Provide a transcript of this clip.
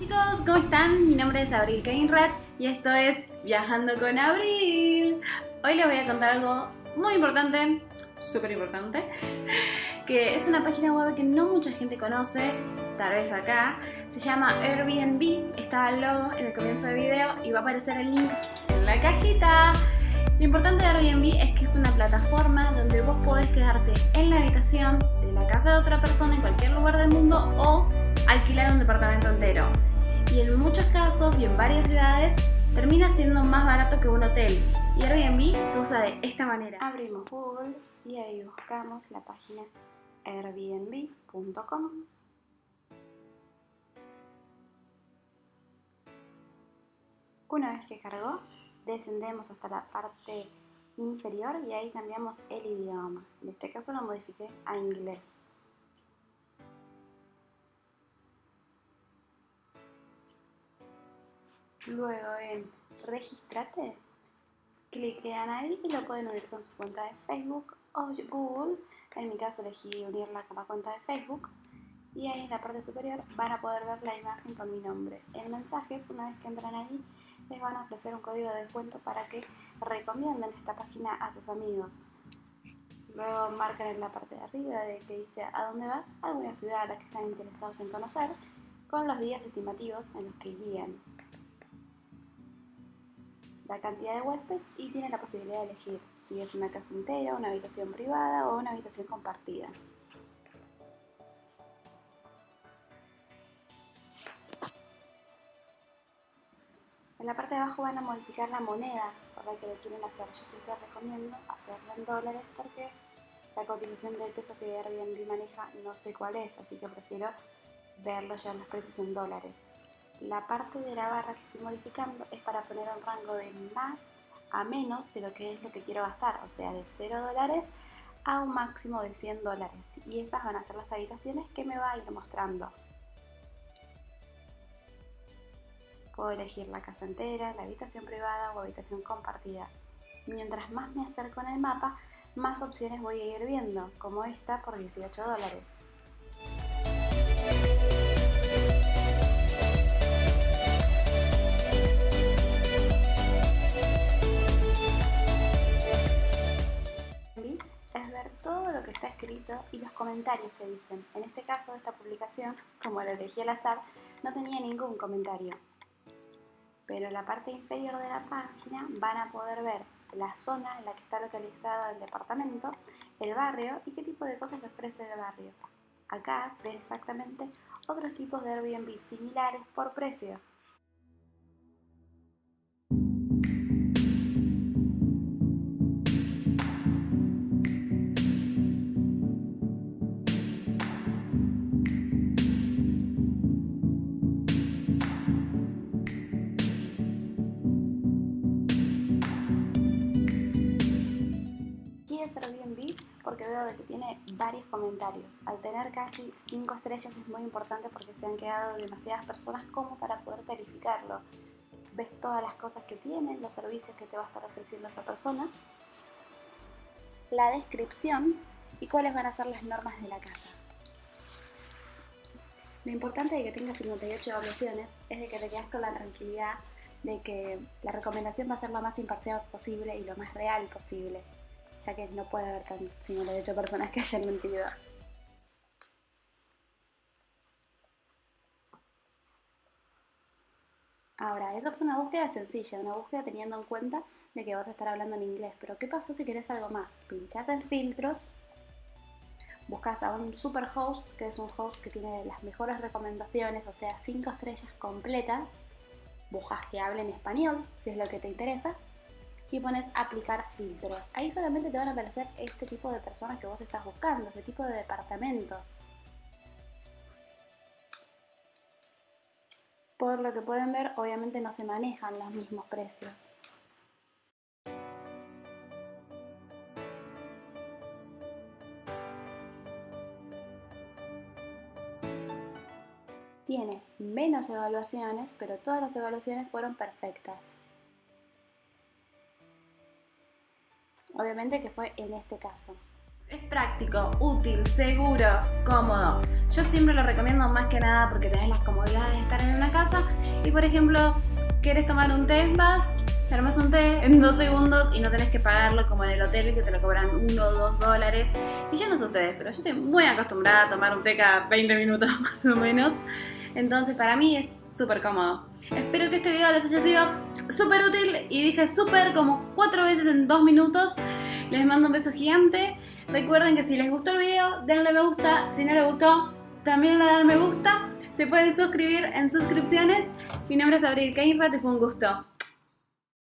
Chicos, ¿cómo están? Mi nombre es Abril Keinrad y esto es Viajando con Abril. Hoy les voy a contar algo muy importante, súper importante, que es una página web que no mucha gente conoce, tal vez acá. Se llama Airbnb, está el logo en el comienzo del video y va a aparecer el link en la cajita. Lo importante de Airbnb es que es una plataforma donde vos podés quedarte en la habitación de la casa de otra persona en cualquier lugar del mundo o alquilar un departamento entero. Y en muchos casos y en varias ciudades termina siendo más barato que un hotel. Y Airbnb se usa de esta manera. Abrimos Google y ahí buscamos la página airbnb.com. Una vez que cargó, descendemos hasta la parte inferior y ahí cambiamos el idioma. En este caso lo modifiqué a inglés. Luego en Registrate, cliquean ahí y lo pueden unir con su cuenta de Facebook o Google. En mi caso elegí unirla con la cuenta de Facebook. Y ahí en la parte superior van a poder ver la imagen con mi nombre. En mensajes, una vez que entran ahí, les van a ofrecer un código de descuento para que recomienden esta página a sus amigos. Luego marcan en la parte de arriba de que dice a dónde vas, alguna ciudad a la que están interesados en conocer, con los días estimativos en los que irían la cantidad de huéspedes y tiene la posibilidad de elegir si es una casa entera, una habitación privada o una habitación compartida. En la parte de abajo van a modificar la moneda por la que lo quieren hacer. Yo siempre recomiendo hacerlo en dólares porque la cotización del peso que Airbnb maneja no sé cuál es, así que prefiero verlo ya en los precios en dólares. La parte de la barra que estoy modificando es para poner un rango de más a menos de lo que es lo que quiero gastar, o sea, de 0 dólares a un máximo de 100 dólares. Y esas van a ser las habitaciones que me va a ir mostrando. Puedo elegir la casa entera, la habitación privada o habitación compartida. Mientras más me acerco en el mapa, más opciones voy a ir viendo, como esta por 18 dólares. Lo que está escrito y los comentarios que dicen. En este caso, esta publicación, como la elegí al azar, no tenía ningún comentario. Pero en la parte inferior de la página van a poder ver la zona en la que está localizado el departamento, el barrio y qué tipo de cosas le ofrece el barrio. Acá ven exactamente otros tipos de Airbnb similares por precio. Porque veo de que tiene varios comentarios. Al tener casi 5 estrellas es muy importante porque se han quedado demasiadas personas como para poder calificarlo. Ves todas las cosas que tiene, los servicios que te va a estar ofreciendo esa persona, la descripción y cuáles van a ser las normas de la casa. Lo importante de que tenga 58 evaluaciones es de que te quedas con la tranquilidad de que la recomendación va a ser lo más imparcial posible y lo más real posible ya que no puede haber tan 58 personas que hayan mentido. Ahora, eso fue una búsqueda sencilla, una búsqueda teniendo en cuenta de que vas a estar hablando en inglés. Pero ¿qué pasó si querés algo más? Pinchás en filtros, buscas a un super host, que es un host que tiene las mejores recomendaciones, o sea, 5 estrellas completas. Buscas que hable en español, si es lo que te interesa y pones aplicar filtros. Ahí solamente te van a aparecer este tipo de personas que vos estás buscando, este tipo de departamentos. Por lo que pueden ver, obviamente no se manejan los mismos precios. Tiene menos evaluaciones, pero todas las evaluaciones fueron perfectas. Obviamente que fue en este caso. Es práctico, útil, seguro, cómodo. Yo siempre lo recomiendo más que nada porque tenés las comodidades de estar en una casa y por ejemplo, querés tomar un té, vas, te armas un té en dos segundos y no tenés que pagarlo como en el hotel que te lo cobran uno o dos dólares. Y yo no sé ustedes, pero yo estoy muy acostumbrada a tomar un té cada 20 minutos más o menos. Entonces para mí es súper cómodo. Espero que este video les haya sido súper útil y dije súper como cuatro veces en dos minutos. Les mando un beso gigante. Recuerden que si les gustó el video, denle me gusta. Si no les gustó, también le dan me gusta. Se pueden suscribir en suscripciones. Mi nombre es Abril Keinrat y fue un gusto.